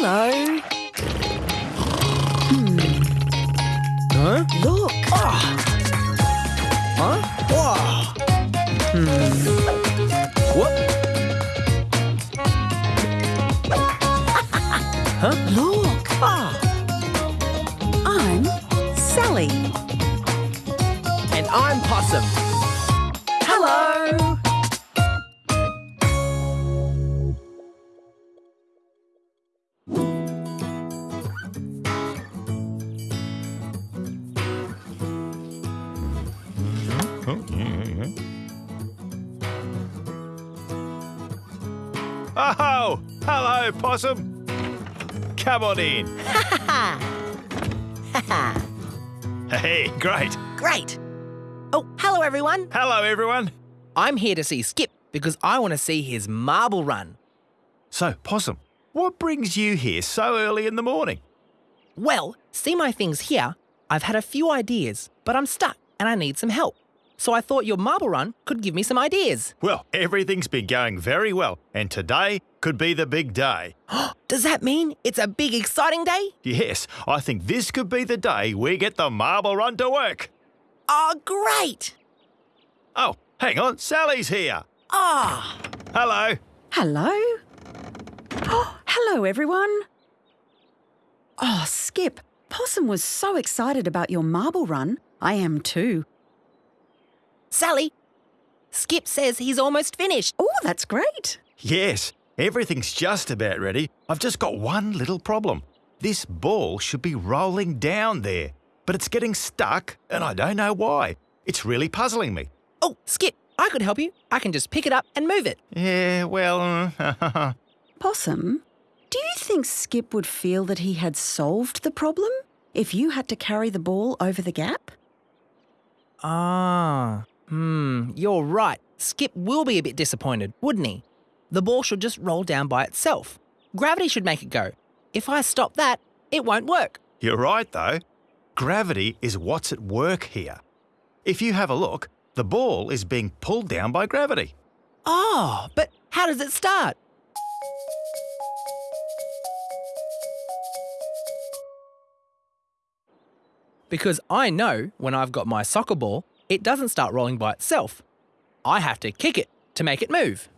Hello. Huh? Look. Huh? Whoa. Hmm. What? Look. Ah. I'm Sally. And I'm Possum. Hello. Oh, oh, hello, Possum. Come on in. Hey, great. Great. Oh, hello, everyone. Hello, everyone. I'm here to see Skip because I want to see his marble run. So, Possum, what brings you here so early in the morning? Well, see my things here? I've had a few ideas, but I'm stuck and I need some help. So I thought your marble run could give me some ideas. Well, everything's been going very well, and today could be the big day. Does that mean it's a big, exciting day? Yes, I think this could be the day we get the marble run to work. Oh, great. Oh, hang on, Sally's here. Ah, Hello. Hello. Oh, hello, everyone. Oh, Skip, Possum was so excited about your marble run. I am too. Sally. Skip says he's almost finished. Oh, that's great. Yes, everything's just about ready. I've just got one little problem. This ball should be rolling down there, but it's getting stuck, and I don't know why. It's really puzzling me. Oh, Skip, I could help you. I can just pick it up and move it. Yeah, well, Possum, do you think Skip would feel that he had solved the problem if you had to carry the ball over the gap? Ah, hmm, you're right. Skip will be a bit disappointed, wouldn't he? The ball should just roll down by itself. Gravity should make it go. If I stop that, it won't work. you're right though. Gravity is what's at work here. If you have a look, the ball is being pulled down by gravity. Oh, but how does it start? Because I know when I've got my soccer ball, it doesn't start rolling by itself. I have to kick it to make it move.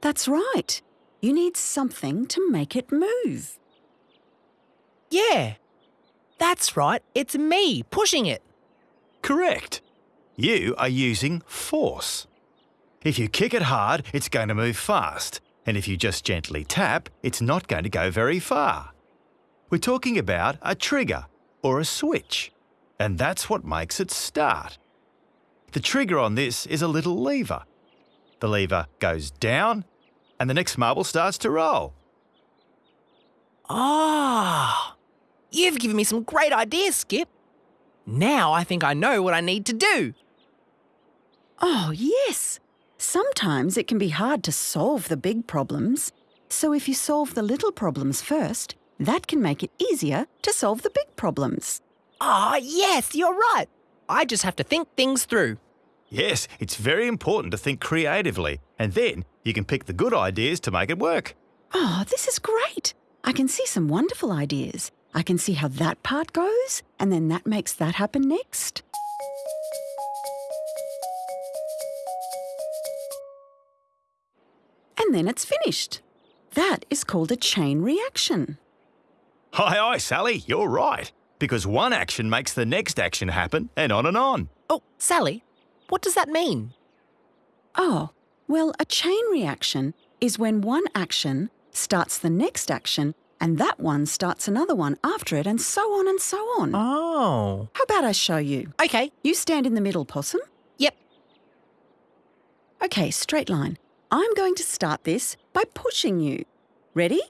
That's right. You need something to make it move. Yeah, that's right. It's me pushing it. Correct. You are using force. If you kick it hard, it's going to move fast. And if you just gently tap, it's not going to go very far. We're talking about a trigger or a switch. And that's what makes it start. The trigger on this is a little lever. The lever goes down, and the next marble starts to roll. Ah, you've given me some great ideas, Skip. Now I think I know what I need to do. Oh, yes. Sometimes it can be hard to solve the big problems. So if you solve the little problems first, that can make it easier to solve the big problems. Ah, yes, you're right. I just have to think things through. Yes, it's very important to think creatively, and then you can pick the good ideas to make it work. Oh, this is great. I can see some wonderful ideas. I can see how that part goes, and then that makes that happen next. And then it's finished. That is called a chain reaction. Aye, aye, Sally, you're right. Because one action makes the next action happen, and on and on. Oh, Sally, what does that mean? Oh, well, a chain reaction is when one action starts the next action and that one starts another one after it and so on and so on. Oh. How about I show you? Okay. You stand in the middle, Possum. Yep. Okay, straight line. I'm going to start this by pushing you. Ready?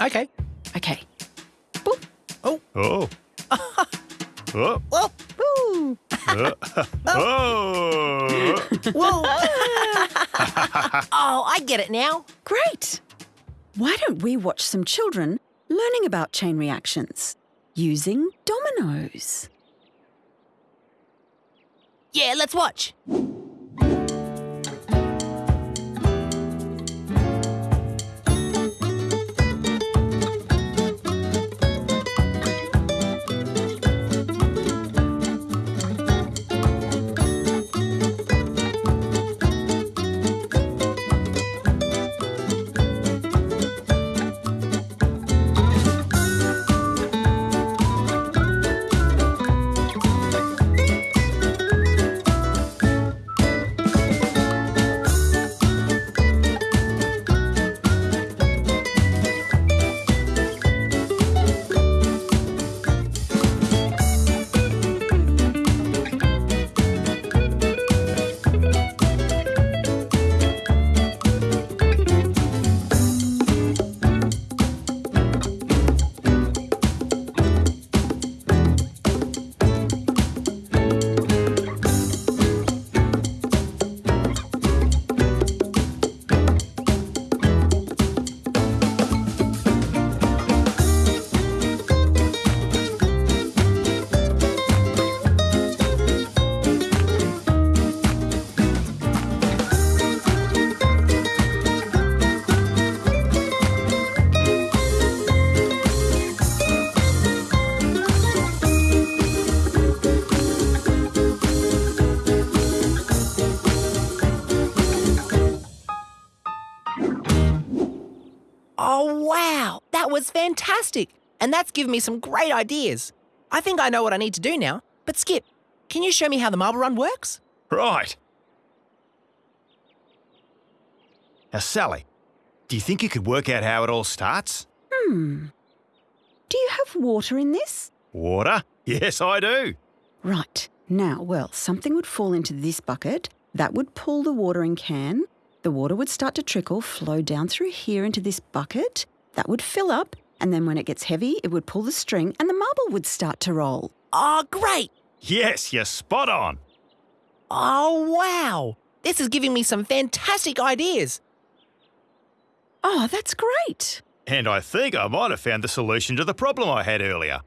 Okay. Okay. Boop. Oh. oh. Whoa. Boo. Oh. Whoa. Oh. Oh. oh, I get it now. Great. Why don't we watch some children learning about chain reactions using dominoes? Yeah, let's watch. Was fantastic. And that's given me some great ideas. I think I know what I need to do now. But Skip, can you show me how the marble run works? Right. Now, Sally, do you think you could work out how it all starts? Hmm. Do you have water in this? Water? Yes, I do. Right. Now, well, something would fall into this bucket. That would pull the watering can. The water would start to trickle, flow down through here into this bucket. That would fill up. And then when it gets heavy, it would pull the string and the marble would start to roll. Oh, great. Yes, you're spot on. Oh, wow. This is giving me some fantastic ideas. Oh, that's great. And I think I might have found the solution to the problem I had earlier.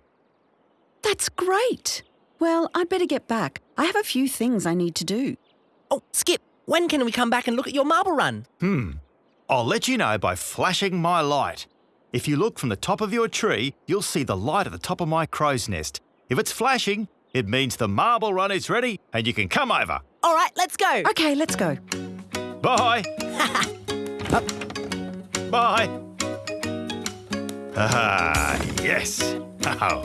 That's great. Well, I'd better get back. I have a few things I need to do. Oh, Skip, when can we come back and look at your marble run? Hmm. I'll let you know by flashing my light. If you look from the top of your tree, you'll see the light at the top of my crow's nest. If it's flashing, it means the marble run is ready and you can come over. All right, let's go. Okay, let's go. Bye. Bye. Ah, yes. Oh.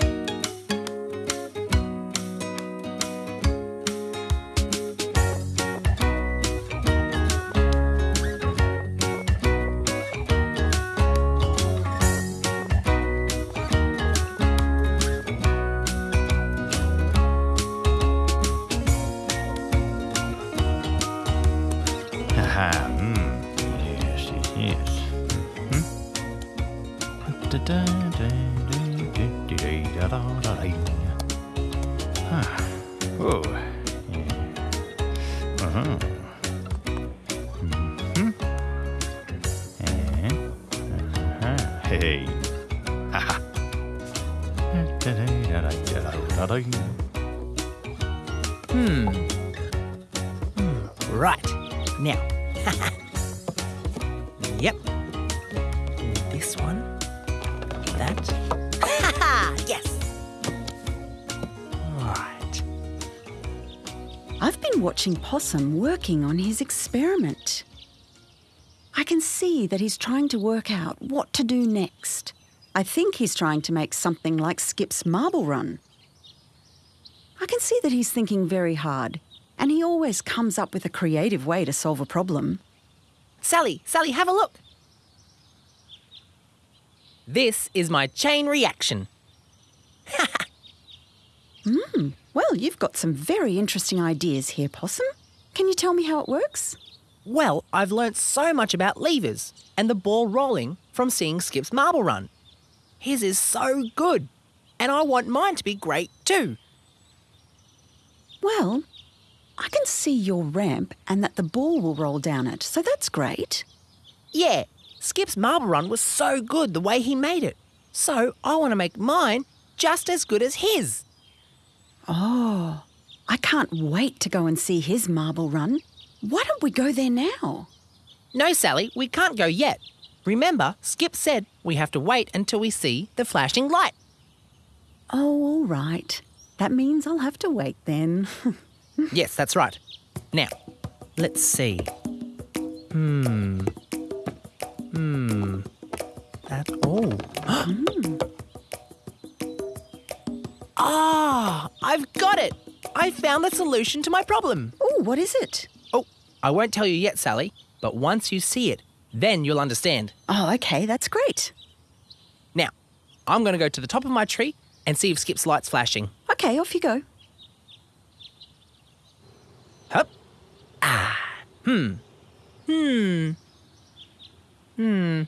Hmm. Hmm, Right. Now. yep. This one. That. yes. Right. I've been watching Possum working on his experiment. I can see that he's trying to work out what to do next. I think he's trying to make something like Skip's marble run. I can see that he's thinking very hard, and he always comes up with a creative way to solve a problem. Sally, Sally, have a look. This is my chain reaction. Hmm. Well, you've got some very interesting ideas here, Possum. Can you tell me how it works? Well, I've learnt so much about levers and the ball rolling from seeing Skip's marble run. His is so good, and I want mine to be great too. Well, I can see your ramp and that the ball will roll down it, so that's great. Yeah, Skip's marble run was so good the way he made it. So I want to make mine just as good as his. Oh, I can't wait to go and see his marble run. Why don't we go there now? No, Sally, we can't go yet. Remember, Skip said we have to wait until we see the flashing light. Oh, all right. That means I'll have to wait then. Yes, that's right. Now, let's see. Hmm. Hmm. That oh. Ah, I've got it. I found the solution to my problem. oh, what is it? Oh, I won't tell you yet, Sally, but once you see it, then you'll understand. Oh, okay, that's great. Now, I'm going to go to the top of my tree and see if Skip's light's flashing. Okay, off you go. Hup. Ah. Hmm. Hmm. Hmm.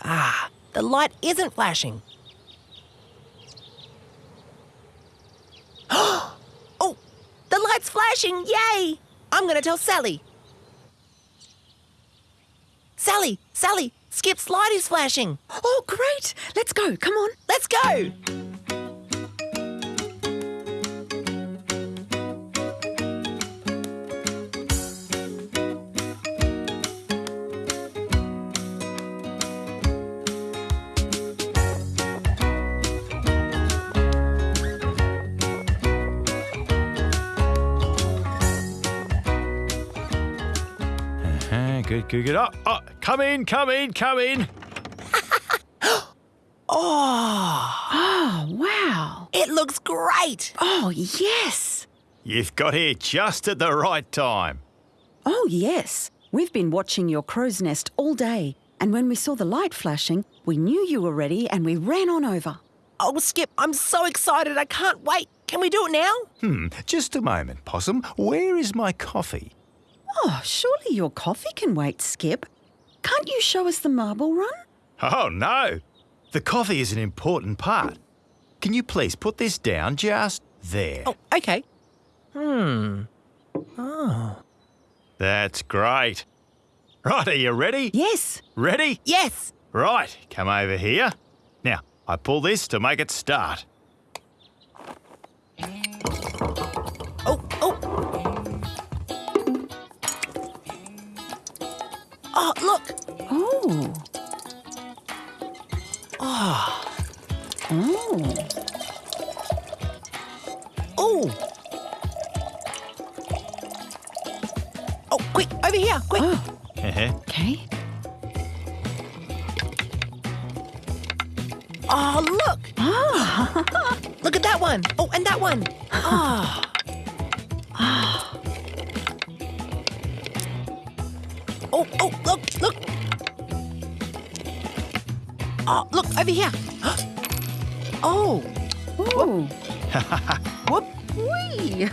Ah, the light isn't flashing. oh, the light's flashing. Yay! I'm going to tell Sally. Sally, Sally, Skip's light is flashing. Oh, great. Let's go. Come on. Let's go. Good, good, good. Oh, oh, come in, come in, come in. Oh, Oh, wow. it looks great. Oh, yes. You've got here just at the right time. Oh, yes. We've been watching your crow's nest all day, and when we saw the light flashing, we knew you were ready and we ran on over. Oh, Skip, I'm so excited. I can't wait. Can we do it now? Hmm, just a moment, Possum. Where is my coffee? Oh, surely your coffee can wait, Skip. Can't you show us the marble run? Oh, no. The coffee is an important part. Can you please put this down just there? Oh, okay. Hmm. Oh. That's great. Right, are you ready? Yes. Ready? Yes. Right, come over here. Now, I pull this to make it start. Oh, look. Oh. Ah. Oh. Oh. Oh. Oh, quick, over here, quick. Oh, uh-huh. okay. Oh, look. Ah. Look at that one. Oh, and that one. Oh. Oh, look, over here. Oh, Oh. whoop. Whee.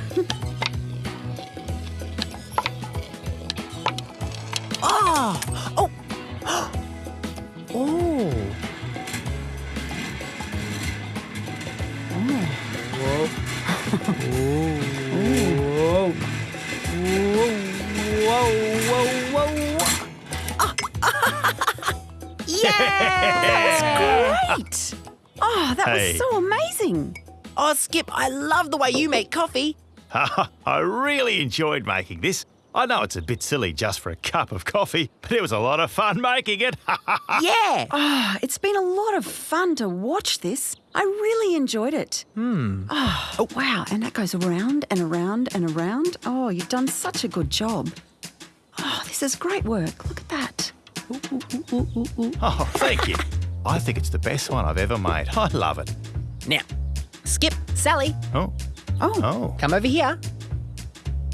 Oh. Oh. Oh, that so amazing. Oh, Skip, I love the way you make coffee. I really enjoyed making this. I know it's a bit silly just for a cup of coffee, but it was a lot of fun making it. Yeah. Ah, it's been a lot of fun to watch this. I really enjoyed it. Hmm. Oh, wow. And that goes around and around and around. Oh, you've done such a good job. Oh, this is great work. Look at that. Ooh, ooh, ooh, ooh, ooh, ooh. oh, thank you. I think it's the best one I've ever made. I love it. Now, Skip, Sally, Oh, Oh, oh, come over here.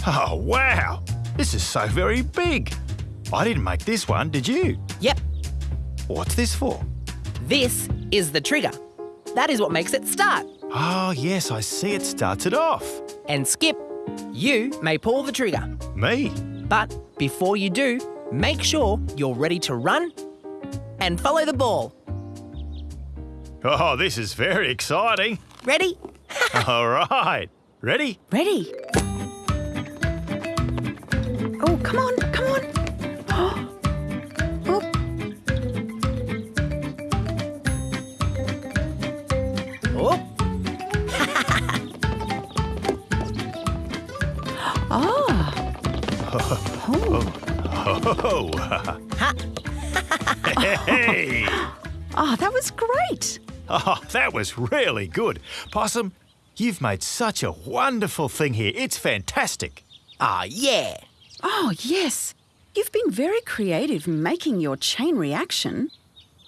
oh, wow. This is so very big. I didn't make this one, did you? Yep, What's this for? this is the trigger. That is what makes it start. Oh, yes, I see it starts it off. And Skip, you may pull the trigger. Me? But before you do, make sure you're ready to run and follow the ball. Oh, this is very exciting. Ready? All right. Ready? ready. Oh, come on, Oh, that was really good. Possum, you've made such a wonderful thing here. It's fantastic. ah, yeah. Oh, yes. You've been very creative making your chain reaction.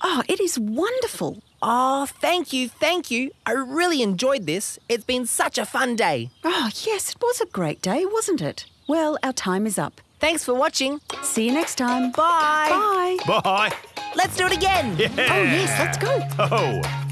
Oh, it is wonderful. Oh, thank you, thank you. I really enjoyed this. It's been such a fun day. Oh, yes, it was a great day, wasn't it? Well, our time is up. Thanks for watching. See you next time. Bye. Bye. Bye. Let's do it again. Yeah. Oh, yes, let's go. Oh.